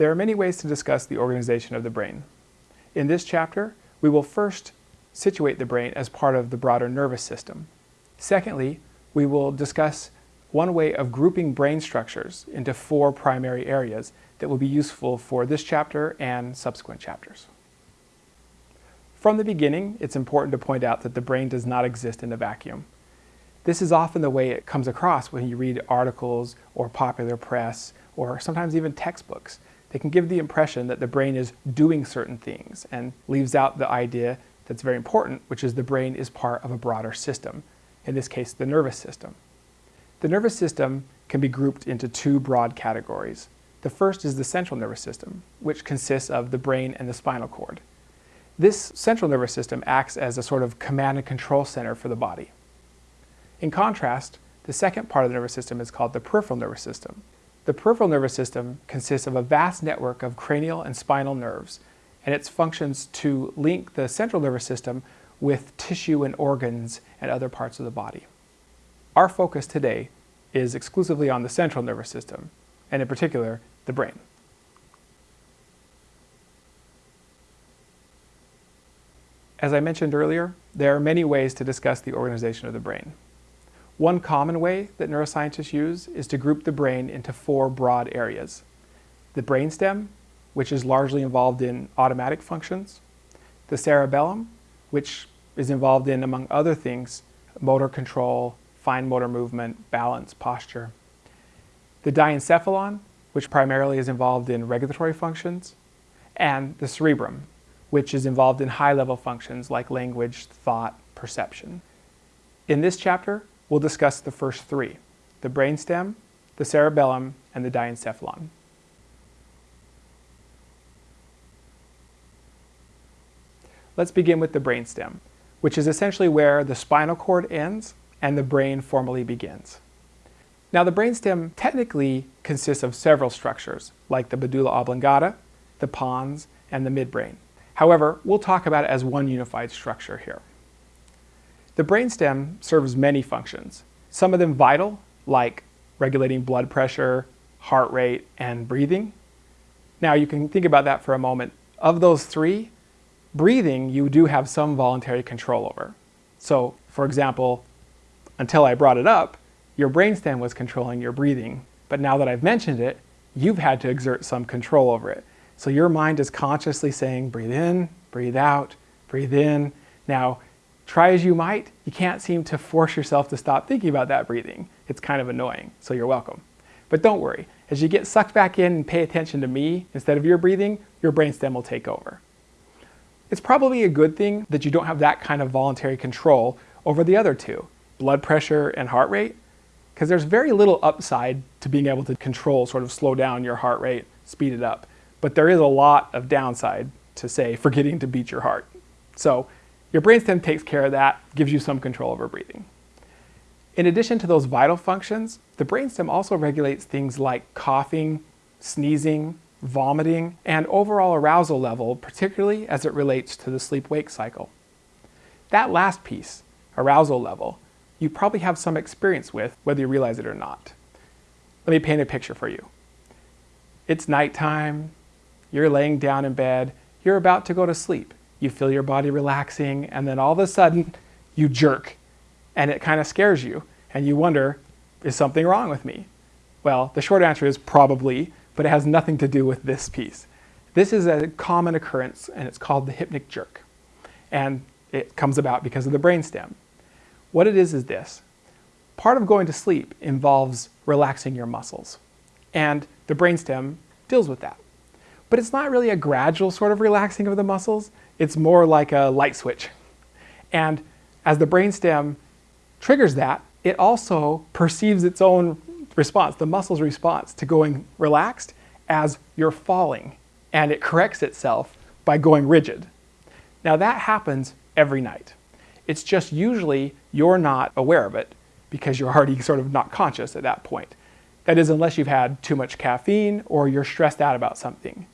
There are many ways to discuss the organization of the brain. In this chapter, we will first situate the brain as part of the broader nervous system. Secondly, we will discuss one way of grouping brain structures into four primary areas that will be useful for this chapter and subsequent chapters. From the beginning, it's important to point out that the brain does not exist in a vacuum. This is often the way it comes across when you read articles or popular press or sometimes even textbooks. They can give the impression that the brain is doing certain things and leaves out the idea that's very important, which is the brain is part of a broader system, in this case, the nervous system. The nervous system can be grouped into two broad categories. The first is the central nervous system, which consists of the brain and the spinal cord. This central nervous system acts as a sort of command and control center for the body. In contrast, the second part of the nervous system is called the peripheral nervous system. The peripheral nervous system consists of a vast network of cranial and spinal nerves, and its functions to link the central nervous system with tissue and organs and other parts of the body. Our focus today is exclusively on the central nervous system, and in particular, the brain. As I mentioned earlier, there are many ways to discuss the organization of the brain. One common way that neuroscientists use is to group the brain into four broad areas. The brainstem, which is largely involved in automatic functions. The cerebellum, which is involved in, among other things, motor control, fine motor movement, balance, posture. The diencephalon, which primarily is involved in regulatory functions. And the cerebrum, which is involved in high-level functions like language, thought, perception. In this chapter, we'll discuss the first three, the brainstem, the cerebellum, and the diencephalon. Let's begin with the brainstem, which is essentially where the spinal cord ends and the brain formally begins. Now the brainstem technically consists of several structures, like the medulla oblongata, the pons, and the midbrain. However, we'll talk about it as one unified structure here. The brainstem serves many functions, some of them vital, like regulating blood pressure, heart rate, and breathing. Now you can think about that for a moment. Of those three, breathing you do have some voluntary control over. So, for example, until I brought it up, your brainstem was controlling your breathing, but now that I've mentioned it, you've had to exert some control over it. So your mind is consciously saying, breathe in, breathe out, breathe in. Now, Try as you might, you can't seem to force yourself to stop thinking about that breathing. It's kind of annoying, so you're welcome. But don't worry, as you get sucked back in and pay attention to me instead of your breathing, your brainstem will take over. It's probably a good thing that you don't have that kind of voluntary control over the other two, blood pressure and heart rate, because there's very little upside to being able to control, sort of slow down your heart rate, speed it up. But there is a lot of downside to, say, forgetting to beat your heart. So your brainstem takes care of that, gives you some control over breathing. In addition to those vital functions, the brainstem also regulates things like coughing, sneezing, vomiting, and overall arousal level, particularly as it relates to the sleep-wake cycle. That last piece, arousal level, you probably have some experience with, whether you realize it or not. Let me paint a picture for you. It's nighttime, you're laying down in bed, you're about to go to sleep you feel your body relaxing, and then all of a sudden you jerk and it kind of scares you and you wonder, is something wrong with me? Well, the short answer is probably, but it has nothing to do with this piece. This is a common occurrence and it's called the hypnic jerk. And it comes about because of the brainstem. What it is is this. Part of going to sleep involves relaxing your muscles. And the brainstem deals with that. But it's not really a gradual sort of relaxing of the muscles. It's more like a light switch. And as the brainstem triggers that, it also perceives its own response, the muscle's response to going relaxed as you're falling. And it corrects itself by going rigid. Now that happens every night. It's just usually you're not aware of it because you're already sort of not conscious at that point. That is unless you've had too much caffeine or you're stressed out about something.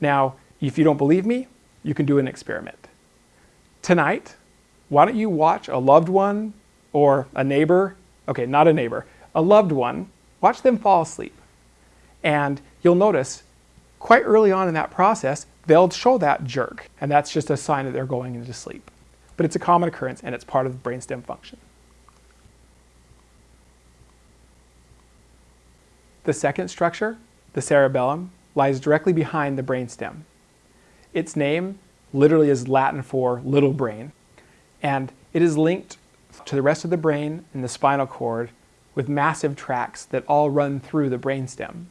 Now, if you don't believe me, you can do an experiment. Tonight, why don't you watch a loved one or a neighbor, okay, not a neighbor, a loved one, watch them fall asleep. And you'll notice quite early on in that process, they'll show that jerk, and that's just a sign that they're going into sleep. But it's a common occurrence, and it's part of the brainstem function. The second structure, the cerebellum, lies directly behind the brainstem. Its name literally is Latin for little brain, and it is linked to the rest of the brain and the spinal cord with massive tracts that all run through the brainstem.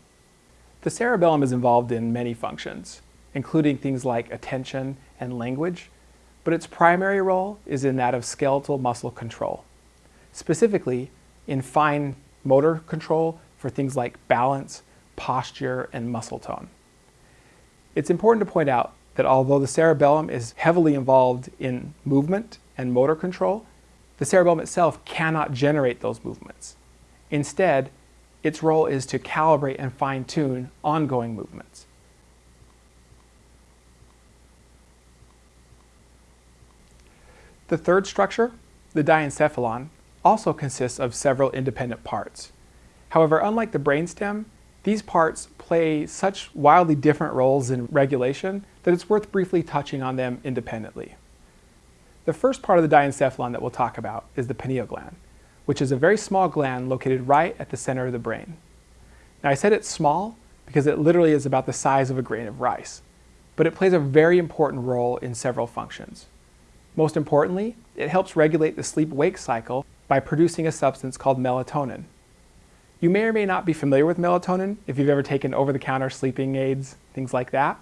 The cerebellum is involved in many functions, including things like attention and language, but its primary role is in that of skeletal muscle control, specifically in fine motor control for things like balance, posture, and muscle tone. It's important to point out that although the cerebellum is heavily involved in movement and motor control, the cerebellum itself cannot generate those movements. Instead, its role is to calibrate and fine-tune ongoing movements. The third structure, the diencephalon, also consists of several independent parts. However, unlike the brainstem, these parts play such wildly different roles in regulation that it's worth briefly touching on them independently. The first part of the diencephalon that we'll talk about is the pineal gland, which is a very small gland located right at the center of the brain. Now I said it's small because it literally is about the size of a grain of rice, but it plays a very important role in several functions. Most importantly, it helps regulate the sleep-wake cycle by producing a substance called melatonin. You may or may not be familiar with melatonin if you've ever taken over-the-counter sleeping aids, things like that.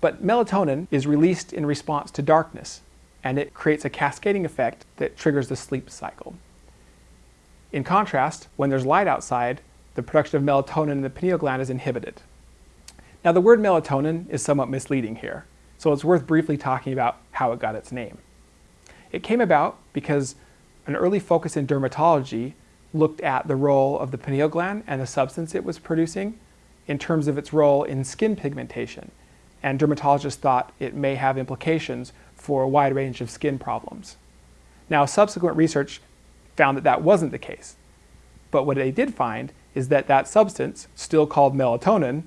But melatonin is released in response to darkness, and it creates a cascading effect that triggers the sleep cycle. In contrast, when there's light outside, the production of melatonin in the pineal gland is inhibited. Now the word melatonin is somewhat misleading here so it's worth briefly talking about how it got its name. It came about because an early focus in dermatology looked at the role of the pineal gland and the substance it was producing in terms of its role in skin pigmentation. And dermatologists thought it may have implications for a wide range of skin problems. Now, subsequent research found that that wasn't the case. But what they did find is that that substance, still called melatonin,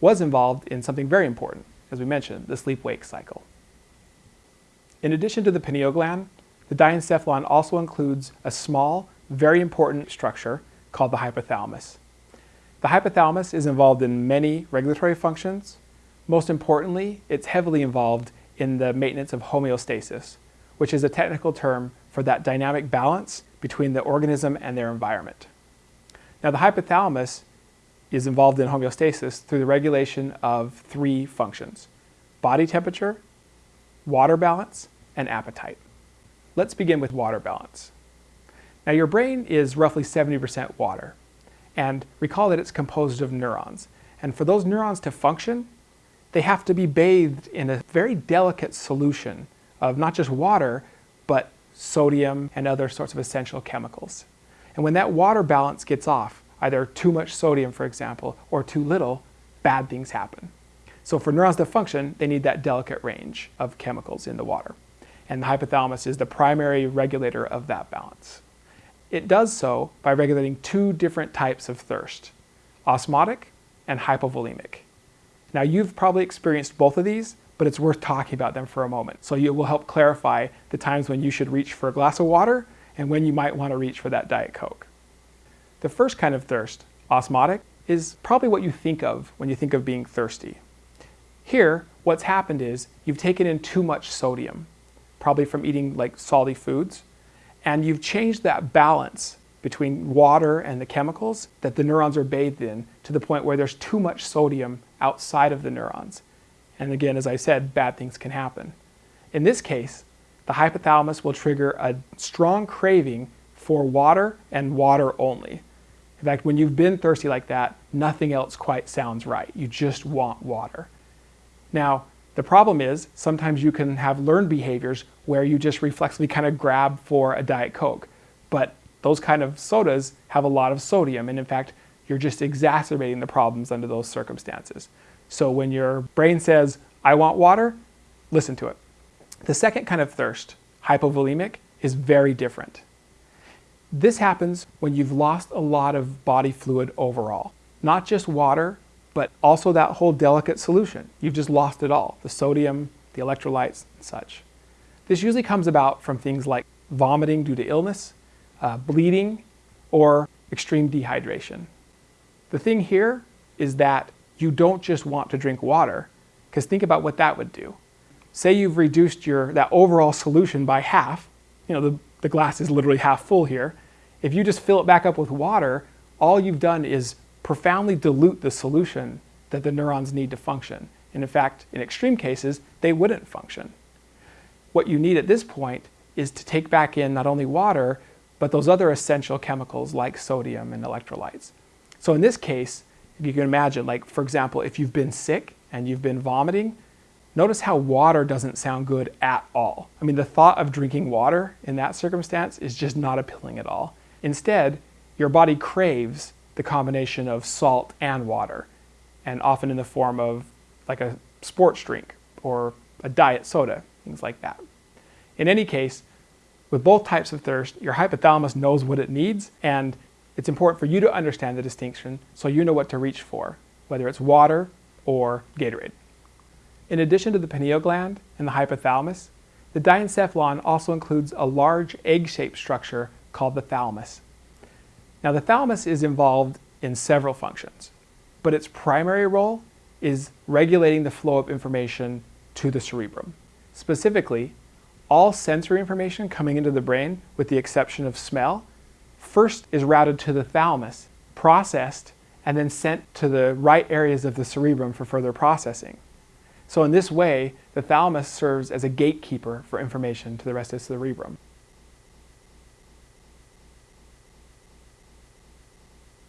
was involved in something very important, as we mentioned, the sleep-wake cycle. In addition to the pineal gland, the diencephalon also includes a small, very important structure called the hypothalamus. The hypothalamus is involved in many regulatory functions. Most importantly, it's heavily involved in the maintenance of homeostasis, which is a technical term for that dynamic balance between the organism and their environment. Now the hypothalamus is involved in homeostasis through the regulation of three functions, body temperature, water balance, and appetite. Let's begin with water balance. Now your brain is roughly 70% water, and recall that it's composed of neurons. And for those neurons to function, they have to be bathed in a very delicate solution of not just water, but sodium and other sorts of essential chemicals. And when that water balance gets off, either too much sodium, for example, or too little, bad things happen. So for neurons to function, they need that delicate range of chemicals in the water. And the hypothalamus is the primary regulator of that balance. It does so by regulating two different types of thirst, osmotic and hypovolemic. Now you've probably experienced both of these, but it's worth talking about them for a moment. So it will help clarify the times when you should reach for a glass of water and when you might want to reach for that Diet Coke. The first kind of thirst, osmotic, is probably what you think of when you think of being thirsty. Here, what's happened is you've taken in too much sodium, probably from eating like salty foods, and you've changed that balance between water and the chemicals that the neurons are bathed in to the point where there's too much sodium outside of the neurons. And again, as I said, bad things can happen. In this case, the hypothalamus will trigger a strong craving for water and water only. In fact, when you've been thirsty like that, nothing else quite sounds right. You just want water. Now, the problem is sometimes you can have learned behaviors where you just reflexively kind of grab for a Diet Coke. But those kind of sodas have a lot of sodium. And in fact, you're just exacerbating the problems under those circumstances. So when your brain says, I want water, listen to it. The second kind of thirst, hypovolemic, is very different. This happens when you've lost a lot of body fluid overall. Not just water, but also that whole delicate solution. You've just lost it all, the sodium, the electrolytes, and such. This usually comes about from things like vomiting due to illness, uh, bleeding, or extreme dehydration. The thing here is that you don't just want to drink water, because think about what that would do. Say you've reduced your, that overall solution by half, you know, the, the glass is literally half full here. If you just fill it back up with water, all you've done is profoundly dilute the solution that the neurons need to function. And in fact, in extreme cases, they wouldn't function. What you need at this point is to take back in not only water, but those other essential chemicals like sodium and electrolytes. So in this case, if you can imagine, like for example, if you've been sick and you've been vomiting, notice how water doesn't sound good at all. I mean, the thought of drinking water in that circumstance is just not appealing at all. Instead, your body craves the combination of salt and water, and often in the form of like a sports drink or a diet soda, things like that. In any case, with both types of thirst, your hypothalamus knows what it needs, and it's important for you to understand the distinction so you know what to reach for, whether it's water or Gatorade. In addition to the pineal gland and the hypothalamus, the diencephalon also includes a large egg-shaped structure called the thalamus. Now the thalamus is involved in several functions, but its primary role is regulating the flow of information to the cerebrum. Specifically, all sensory information coming into the brain, with the exception of smell, first is routed to the thalamus, processed, and then sent to the right areas of the cerebrum for further processing. So in this way, the thalamus serves as a gatekeeper for information to the rest of the cerebrum.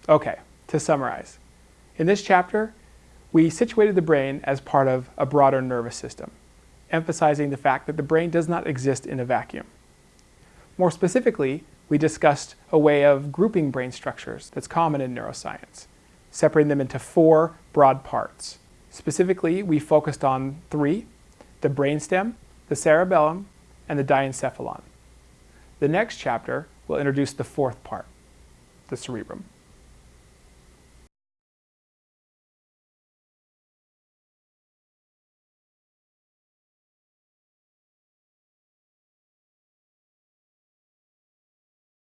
Okay, to summarize. In this chapter, we situated the brain as part of a broader nervous system, emphasizing the fact that the brain does not exist in a vacuum. More specifically, we discussed a way of grouping brain structures that's common in neuroscience, separating them into four broad parts. Specifically, we focused on three, the brainstem, the cerebellum, and the diencephalon. The next chapter will introduce the fourth part, the cerebrum.